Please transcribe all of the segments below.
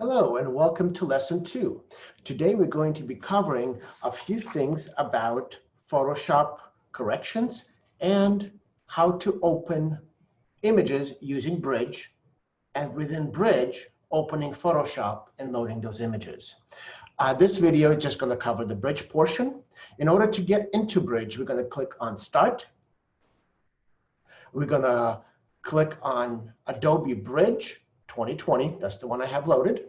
Hello and welcome to lesson two. Today we're going to be covering a few things about Photoshop corrections and how to open images using Bridge and within Bridge opening Photoshop and loading those images. Uh, this video is just going to cover the Bridge portion. In order to get into Bridge, we're going to click on Start. We're going to click on Adobe Bridge 2020. That's the one I have loaded.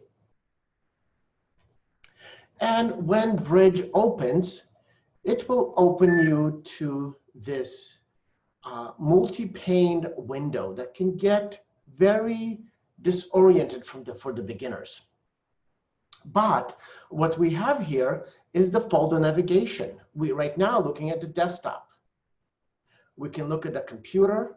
And when Bridge opens, it will open you to this uh, multi-paned window that can get very disoriented from the, for the beginners. But what we have here is the folder navigation. We right now looking at the desktop. We can look at the computer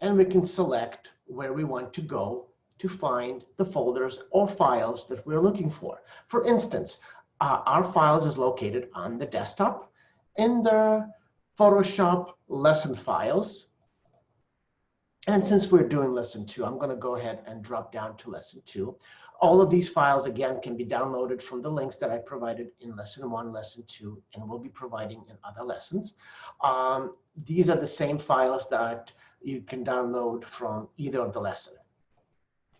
and we can select where we want to go to find the folders or files that we're looking for. For instance, uh, our files is located on the desktop in the Photoshop lesson files. And since we're doing lesson two, I'm going to go ahead and drop down to lesson two. All of these files, again, can be downloaded from the links that I provided in lesson one, lesson two, and will be providing in other lessons. Um, these are the same files that you can download from either of the lesson.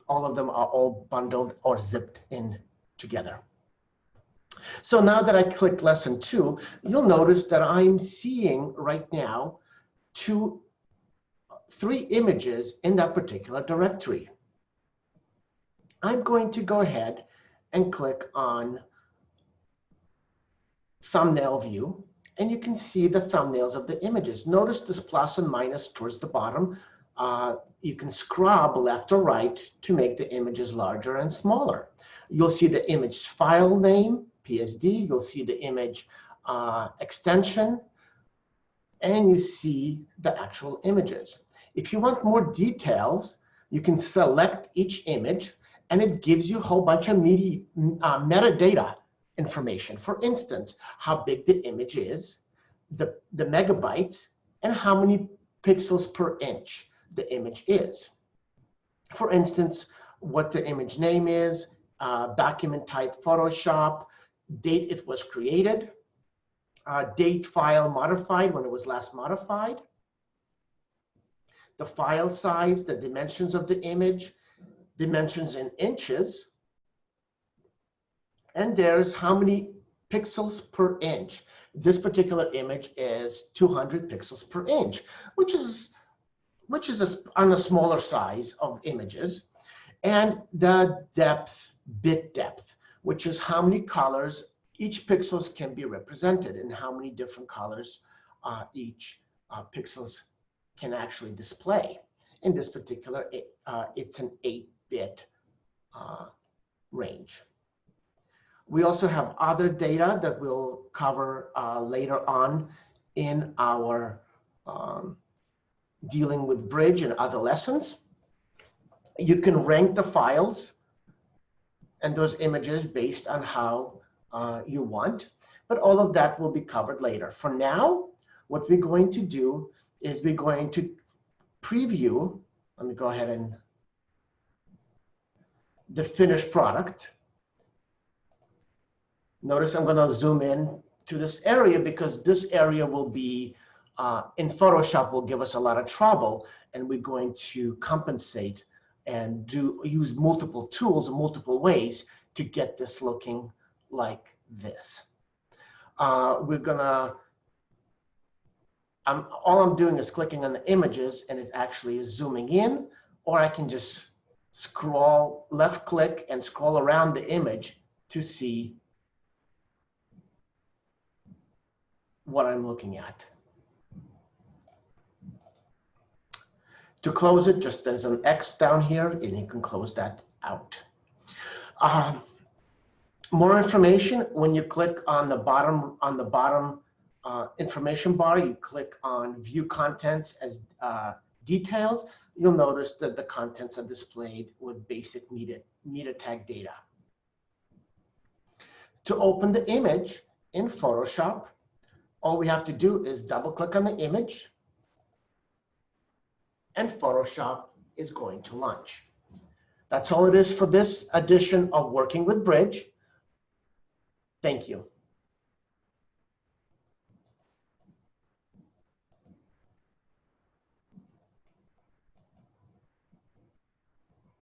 All of them are all bundled or zipped in together. So now that I click lesson two, you'll notice that I'm seeing right now two, three images in that particular directory. I'm going to go ahead and click on thumbnail view and you can see the thumbnails of the images. Notice this plus and minus towards the bottom. Uh, you can scrub left or right to make the images larger and smaller. You'll see the image file name, PSD. You'll see the image uh, extension. And you see the actual images. If you want more details, you can select each image and it gives you a whole bunch of medi uh, metadata information. For instance, how big the image is, the, the megabytes, and how many pixels per inch the image is. For instance, what the image name is, uh, document type Photoshop, date it was created, uh, date file modified when it was last modified, the file size, the dimensions of the image, dimensions in inches, and there's how many pixels per inch. This particular image is 200 pixels per inch, which is which is a, on the smaller size of images. And the depth, bit depth, which is how many colors each pixels can be represented and how many different colors uh, each uh, pixels can actually display. In this particular, it, uh, it's an 8-bit uh, range. We also have other data that we'll cover uh, later on in our um, dealing with bridge and other lessons. You can rank the files and those images based on how uh, you want, but all of that will be covered later. For now, what we're going to do is we're going to preview, let me go ahead and the finished product. Notice I'm going to zoom in to this area because this area will be uh, in Photoshop will give us a lot of trouble and we're going to compensate and do use multiple tools in multiple ways to get this looking like this. Uh, we're gonna, I'm, all I'm doing is clicking on the images and it actually is zooming in or I can just scroll left click and scroll around the image to see what I'm looking at. To close it, just there's an X down here, and you can close that out. Uh, more information, when you click on the bottom, on the bottom uh, information bar, you click on View Contents as uh, Details, you'll notice that the contents are displayed with basic meta, meta tag data. To open the image in Photoshop, all we have to do is double click on the image and Photoshop is going to launch. That's all it is for this edition of Working with Bridge. Thank you.